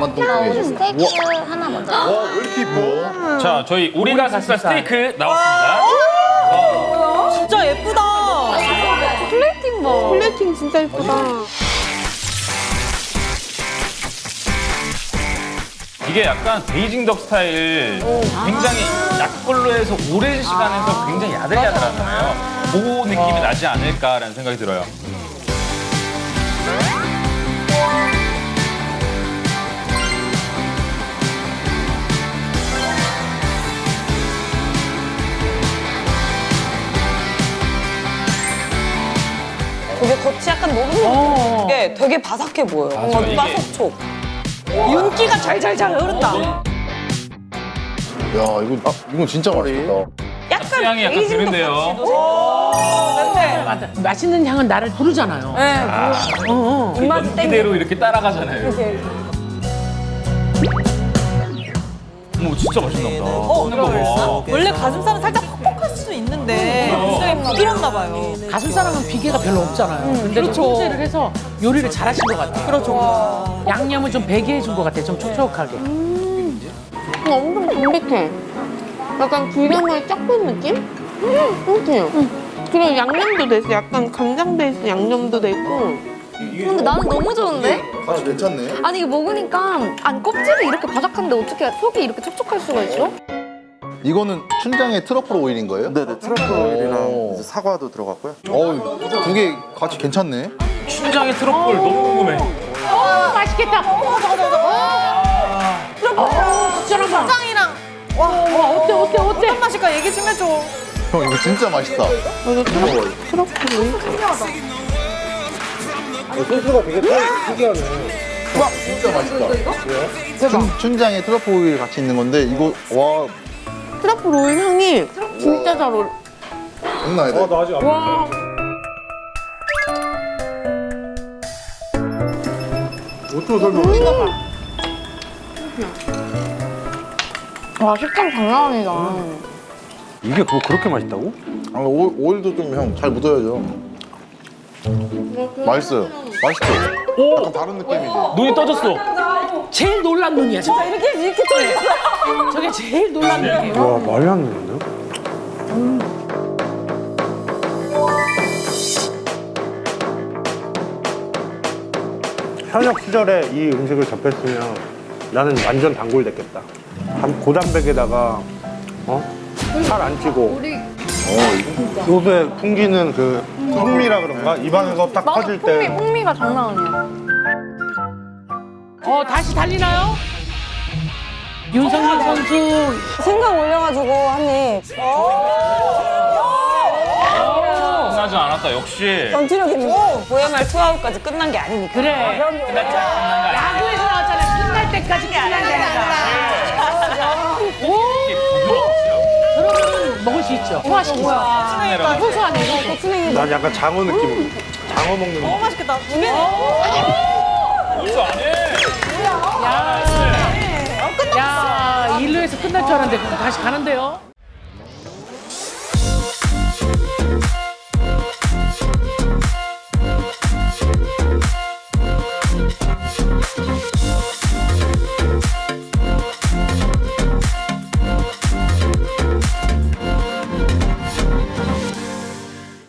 나만 또 중요해. 스테이크 하나 먼저. 와, 왜 이렇게 이뻐? 자, 저희 오리가 가슴살 스테이크 나왔습니다. 진짜 예쁘다. 플레이팅 뭐. 플레이팅 진짜 예쁘다. 이게 약간 베이징 duck 스타일 굉장히 약불로 해서 오랜 시간에서 굉장히 야들야들하잖아요. 그 느낌이 나지 않을까라는 생각이 들어요. 되게 겉이 약간 녹는 게 되게 바삭해 보여요. 이게- 바삭촉. 윤기가 잘잘잘 흐른다. 야, 이거, 아, 이건 진짜 맛있겠다. 약간 향이 약간 드는데요. 냄새. 맞아. 맛있는 향은 나를 부르잖아요. 네. 어, 어. 입맛이 땡겨. 이대로 이렇게 따라가잖아요. 어머, 진짜 맛있나 보다. 어, 봐. 원래 가슴살은 살짝 퍽퍽할 수 있는데 부드럽나 봐요. 가슴살은 비계가 별로 없잖아요. 근데 좀 통제를 해서 요리를 잘하신 것 같아요. 그렇죠. 양념을 좀 배게 해준 것 같아요. 좀 촉촉하게. 이거 엄청 담백해. 약간 불량을 쫙뺀 느낌? 음, 그렇지? 그리고 양념도 돼 있어. 약간 간장 베이스 양념도 돼 있고. 근데 나는 너무 좋은데? 아, 괜찮네. 아니 이거 먹으니까 안 껍질이 이렇게 바삭한데 어떻게 속이 이렇게 촉촉할 수가 있어? 이거는 춘장의 트러플 오일인 거예요? 네네 트러플 오일이랑 오. 이제 사과도 들어갔고요. 어우, 두개 같이 괜찮네. 춘장의 트러플 너무 궁금해. 어, 맛있겠다. 추천한다. 짱이랑 와, 어때, 어때, 어때? 어떤 맛일까 얘기 좀 해줘. 형, 이거 진짜 맛있다. 이거 truffle, truffle 오일. 진짜 맛있다. 춘, 춘장에 트러플 오일 같이 있는 건데, 이거, 와, 트러플 오일 향이 진짜 잘 어울려. 장난 아니다. 와 식감 장난 아니다. 이게 뭐 그렇게 맛있다고? 아, 오, 오일도 좀 형 잘 묻어야죠. 맛있어요. 맛있죠? 약간 다른 느낌이지. 눈이 떠졌어. 제일 놀란 눈이야, 진짜. 이렇게 이렇게 또 있어. 저게 제일 놀란 눈이에요. 와 말이 안 되는데요? 현역 시절에 이 음식을 접했으면 나는 완전 단골 됐겠다. 단- 고단백에다가 어? 살 안 찌고 어, 이거 요새 풍기는 그 풍미라 그런가? 입안에서 딱 맞아 퍼질 풍미 때 풍미가 장난 아니야. 어, 다시 달리나요? 윤성민 선수 생강 올려가지고 한입. 끝나지 않았다, 역시. 전투력 있는. VMR 투아웃까지 끝난 게 아니니까. 그래. 야구에서 나왔잖아. 끝날 때까지 끝난 게 아니다. 그러면 먹을 수 있죠. 소화시키죠. 소소하네. 이거. 난 약간 장어 느낌으로 장어 먹는 너무 맛있겠다. 벌써 안 해. 야, 일루에서 끝날 줄 알았는데 그럼 다시 가는데요?